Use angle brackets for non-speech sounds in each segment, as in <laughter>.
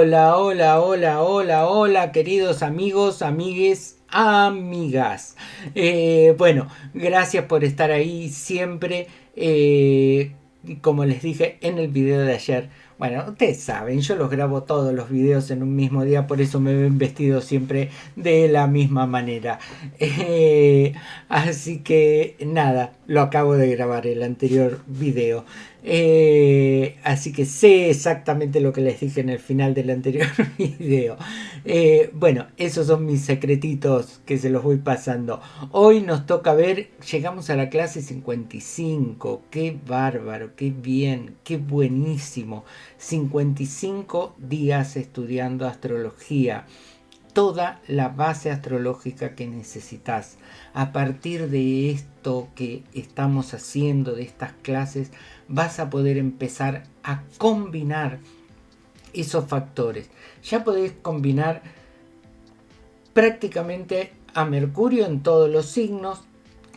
Hola, hola, hola, hola, hola, queridos amigos, amigues, amigas. Eh, bueno, gracias por estar ahí siempre. Eh, como les dije en el video de ayer, bueno, ustedes saben, yo los grabo todos los videos en un mismo día, por eso me ven vestido siempre de la misma manera. <laughs> Eh, así que nada, lo acabo de grabar el anterior video. Eh, así que sé exactamente lo que les dije en el final del anterior <laughs> video. Eh, bueno, esos son mis secretitos que se los voy pasando. Hoy nos toca ver, llegamos a la clase 55. Qué bárbaro, qué bien, qué buenísimo. 55 días estudiando astrología toda la base astrológica que necesitas. A partir de esto que estamos haciendo, de estas clases, vas a poder empezar a combinar esos factores. Ya podés combinar prácticamente a Mercurio en todos los signos,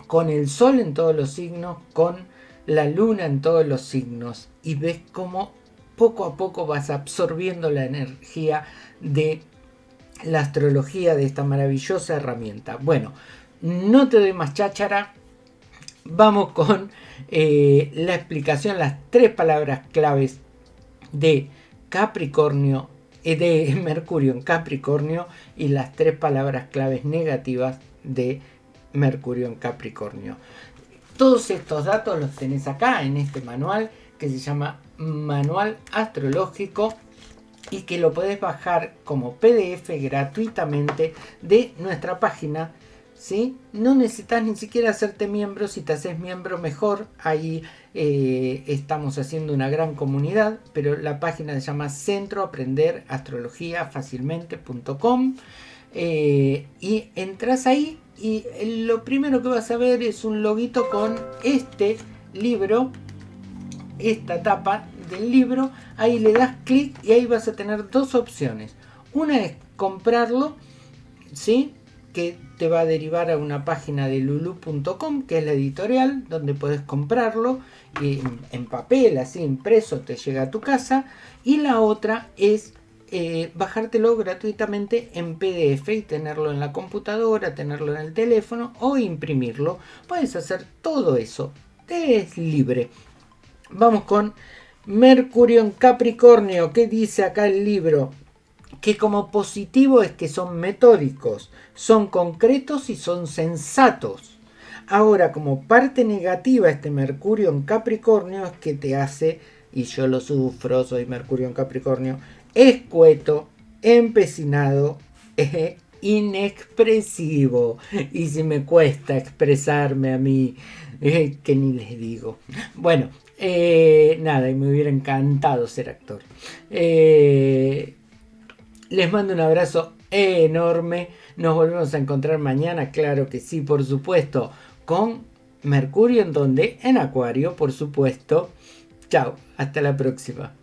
con el Sol en todos los signos, con la Luna en todos los signos y ves cómo poco a poco vas absorbiendo la energía de la astrología de esta maravillosa herramienta. Bueno, no te doy más cháchara, vamos con eh, la explicación, las tres palabras claves de Capricornio, eh, de <laughs> Mercurio en Capricornio y las tres palabras claves negativas de Mercurio en Capricornio. Todos estos datos los tenés acá en este manual que se llama Manual Astrológico y que lo podés bajar como PDF gratuitamente de nuestra página ¿sí? No necesitas ni siquiera hacerte miembro, si te haces miembro mejor, ahí eh, estamos haciendo una gran comunidad, pero la página se llama Centro Aprender Astrología Fácilmente.com eh, y entras ahí y lo primero que vas a ver es un loguito con este libro, esta tapa del libro, ahí le das clic y ahí vas a tener dos opciones. Una es comprarlo, ¿sí? que te va a derivar a una página de lulu.com, que es la editorial, donde puedes comprarlo en, papel, así impreso, te llega a tu casa. Y la otra es eh, bajártelo gratuitamente en PDF y tenerlo en la computadora, tenerlo en el teléfono o imprimirlo. Puedes hacer todo eso. Te es libre. Vamos con Mercurio en Capricornio. ¿Qué dice acá el libro? que como positivo es que son metódicos, son concretos y son sensatos. Ahora, como parte negativa, este Mercurio en Capricornio es que te hace, y yo lo sufro, soy Mercurio en Capricornio, escueto, empecinado e inexpresivo. Y si me cuesta expresarme a mí, que ni les digo. Bueno, eh, nada, y me hubiera encantado ser actor. Eh, les mando un abrazo enorme. Nos volvemos a encontrar mañana, claro que sí, por supuesto, con Mercurio en donde, en Acuario, por supuesto. Chao, hasta la próxima.